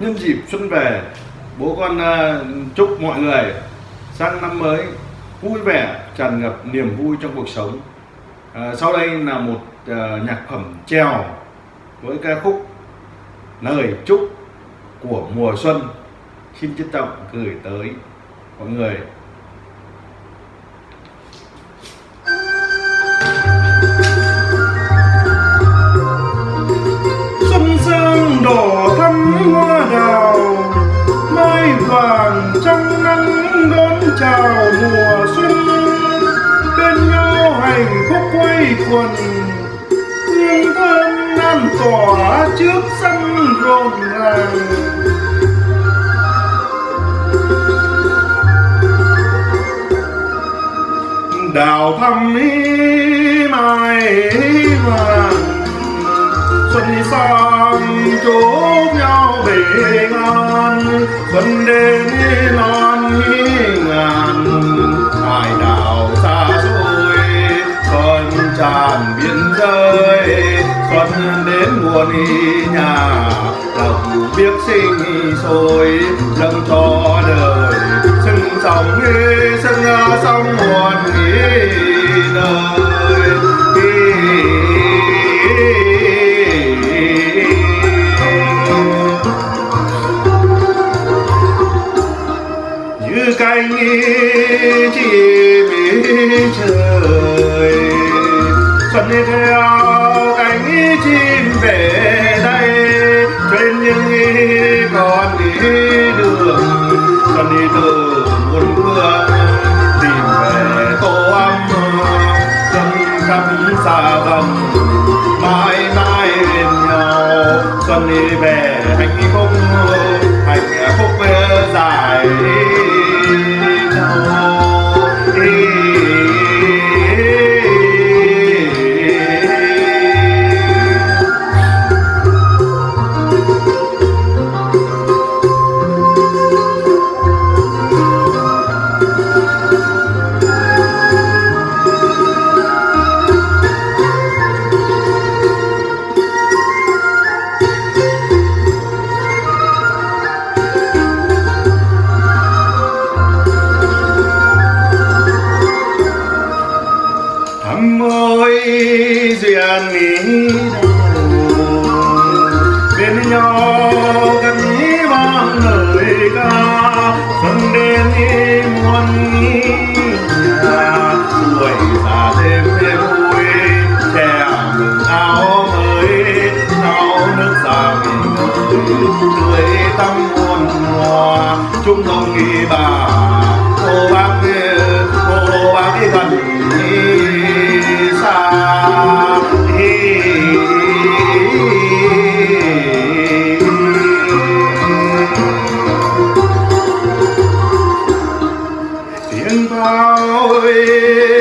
nhân dịp xuân về bố con uh, chúc mọi người sang năm mới vui vẻ tràn ngập niềm vui trong cuộc sống. À, sau đây là một uh, nhạc phẩm trèo với ca khúc lời chúc của mùa xuân. Xin trân trọng gửi tới mọi người. Chào mùa xuân, bên nhau hạnh phúc quay quần. Hương thơm lan tỏa trước sân rộn ràng. Đào thăm ý mai vàng, xuân sang chúc nhau bình xuân đến non ngàn hải đảo xa xôi, con tràn biên giới xuân đến muôn nhà, lòng biết sinh sôi dâng cho đời. Sưng sóng sưng sóng muôn đời như cánh chim trời xuân đi theo cánh chim về đây trên những con đi đường. Xuân đi từ muôn phương tìm về tổ ấm, dân khắp xa vòng mãi mãi bên nhau. Xuân đi về nhau gần ý vang lời ca. Xuân đến ý muôn ý nhà, tuổi già thêm thêm vui trẻ mừng áo mới, áo nước xa mình người tươi tắm muôn hoa chúng đồng nghĩ bà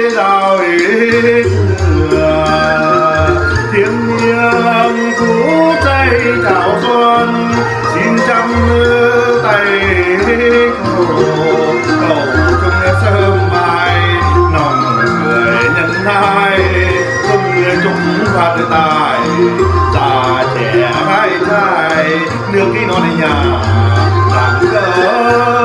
rào tiếng niềm cú tay chào xuân xin chăm tay cầu cầu chung sớm mai nòng người nhân hai cùng chúng phát tài già trẻ hai trai nước khi nó đi nhà rạng rỡ